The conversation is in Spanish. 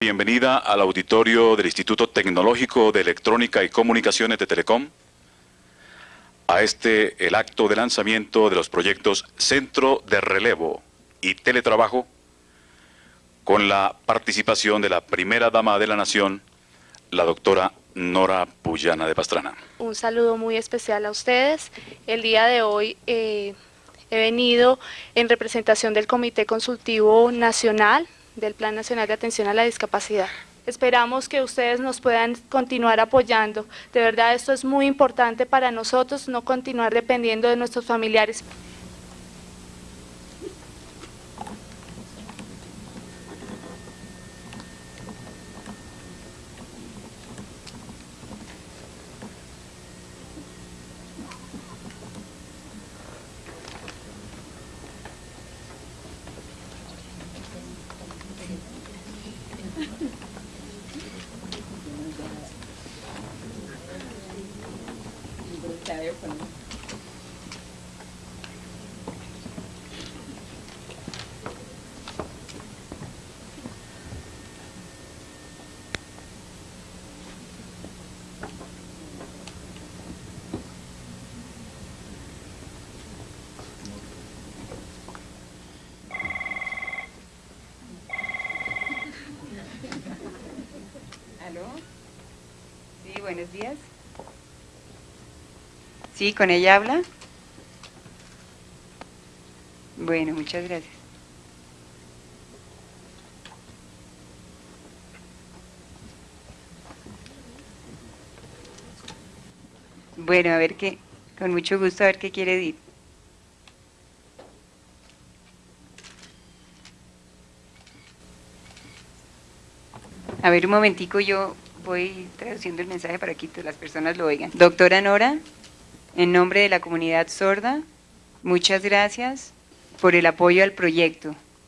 Bienvenida al auditorio del Instituto Tecnológico de Electrónica y Comunicaciones de Telecom, a este el acto de lanzamiento de los proyectos Centro de Relevo y Teletrabajo, con la participación de la primera dama de la Nación, la doctora Nora Puyana de Pastrana. Un saludo muy especial a ustedes. El día de hoy eh, he venido en representación del Comité Consultivo Nacional del Plan Nacional de Atención a la Discapacidad. Esperamos que ustedes nos puedan continuar apoyando. De verdad esto es muy importante para nosotros, no continuar dependiendo de nuestros familiares. ¿Aló? Sí, buenos días. Sí, ¿con ella habla? Bueno, muchas gracias. Bueno, a ver qué, con mucho gusto, a ver qué quiere decir. A ver, un momentico, yo voy traduciendo el mensaje para que las personas lo oigan. Doctora Nora, en nombre de la comunidad sorda, muchas gracias por el apoyo al proyecto.